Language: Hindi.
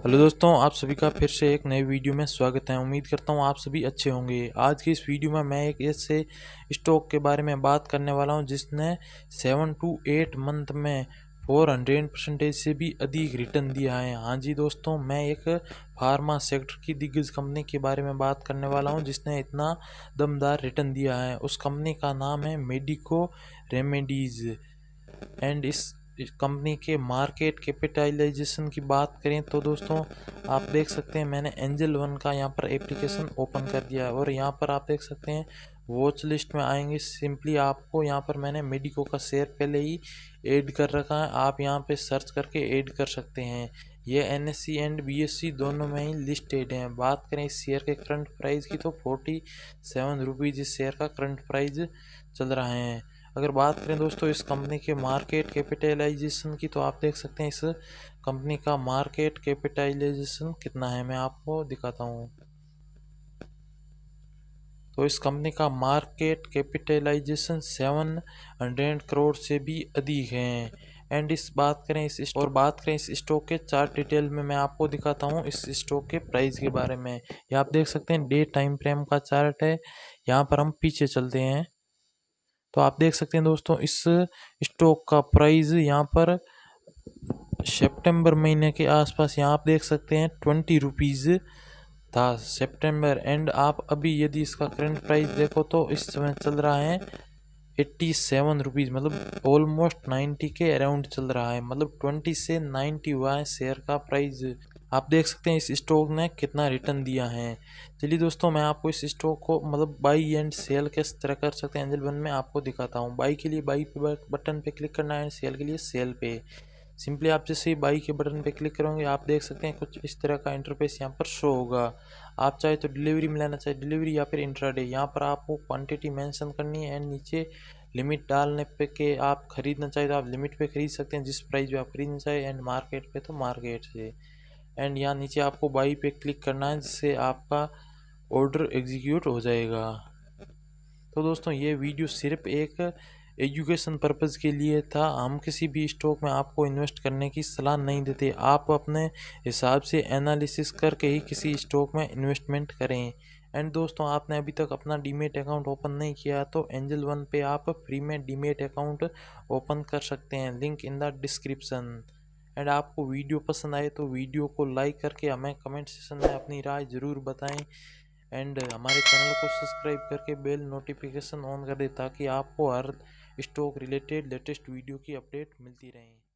हेलो दोस्तों, आप सभी का फिर से एक नए वीडियो में स्वागत है। उम्मीद करता हूँ आप सभी अच्छे होंगे। आज की इस वीडियो में मैं एक ऐसे स्टॉक के बारे में बात करने वाला हूँ, जिसने सेवन टू एट मंथ में फोर हंड्रेड परसेंटेज से भी अधिक रिटर्न दिया है। हाँ जी दोस्तों, मैं एक फार्मा सेक्टर की दिग्गज कंपनी के बारे में बात करने वाला हूँ, जिसने इतना दमदार रिटर्न दिया है। उस कंपनी का नाम है मेडिको रेमेडीज़। एंड इस कंपनी के मार्केट कैपिटलाइजेशन की बात करें तो दोस्तों, आप देख सकते हैं मैंने एंजल वन का यहाँ पर एप्लीकेशन ओपन कर दिया है और यहाँ पर आप देख सकते हैं वॉच लिस्ट में आएँगे। सिंपली आपको यहाँ पर मैंने मेडिको का शेयर पहले ही ऐड कर रखा है। आप यहाँ पे सर्च करके ऐड कर सकते हैं। ये N S C and B S C दोनों में ही लिस्टेड हैं। बात करें इस शेयर के करंट प्राइस की तो फोर्टी सेवन रुपीज़ इस शेयर का करंट प्राइस चल रहा है। अगर बात करें दोस्तों इस कंपनी के मार्केट कैपिटलाइजेशन की तो आप देख सकते हैं इस कंपनी का मार्केट कैपिटलाइजेशन कितना है, मैं आपको दिखाता हूँ। तो इस कंपनी का market capitalisation seven hundred crore से भी अधिक है। एंड इस बात करें इस और बात करें इस स्टॉक के चार्ट डिटेल में मैं आपको दिखाता हूँ इस स्टॉक के प्राइस के बारे में। ये आप देख सकते हैं डे टाइम फ्रेम का चार्ट है। यहाँ पर हम पीछे चलते हैं। तो आप देख सकते हैं दोस्तों, इस स्टॉक का प्राइस यहाँ पर सितंबर महीने के आसपास यहाँ आप देख सकते हैं ट्वेंटी रुपीज़ था सितंबर। एंड आप अभी यदि इसका करंट प्राइस देखो तो इस समय चल रहा है एट्टी सेवन रुपीज़ मतलब ऑलमोस्ट नाइन्टी के अराउंड चल रहा है मतलब ट्वेंटी से नाइन्टी हुआ है शेयर का प्राइस। आप देख सकते हैं इस स्टॉक ने कितना रिटर्न दिया है। चलिए दोस्तों, मैं आपको इस स्टॉक को मतलब बाई एंड सेल किस तरह कर सकते हैं। एंजल वन में आपको दिखाता हूँ। बाई के लिए बाई पे बटन पे क्लिक करना है एंड सेल के लिए सेल पे। सिंपली आप जैसे ही बाई के बटन पे क्लिक करोगे, आप देख सकते हैं कुछ इस तरह का इंटरफेस यहाँ पर शो होगा। आप चाहे तो डिलीवरी में लेना, चाहे डिलीवरी या फिर इंट्राडे यहाँ पर आपको क्वांटिटी मेंशन करनी है एंड नीचे लिमिट डालने पे के आप खरीदना चाहे तो आप लिमिट पे खरीद सकते हैं। जिस प्राइस पे आप खरीदना चाहे एंड मार्केट पे तो मार्केट से। एंड यहाँ नीचे आपको बाई पे क्लिक करना है, जिससे आपका ऑर्डर एग्जीक्यूट हो जाएगा। तो दोस्तों, ये वीडियो सिर्फ़ एक एजुकेशन पर्पज़ के लिए था। हम किसी भी स्टॉक में आपको इन्वेस्ट करने की सलाह नहीं देते। आप अपने हिसाब से एनालिसिस करके ही किसी स्टॉक में इन्वेस्टमेंट करें। एंड दोस्तों, आपने अभी तक अपना डीमेट अकाउंट ओपन नहीं किया तो एंजल वन पे आप फ्री में डीमेट अकाउंट ओपन कर सकते हैं। Link in the description and आपको वीडियो पसंद आए तो वीडियो को लाइक करके हमें कमेंट सेक्शन में अपनी राय ज़रूर बताएँ। एंड हमारे चैनल को सब्सक्राइब करके बेल नोटिफिकेशन ऑन कर दें ताकि आपको हर स्टॉक रिलेटेड लेटेस्ट वीडियो की अपडेट मिलती रहे।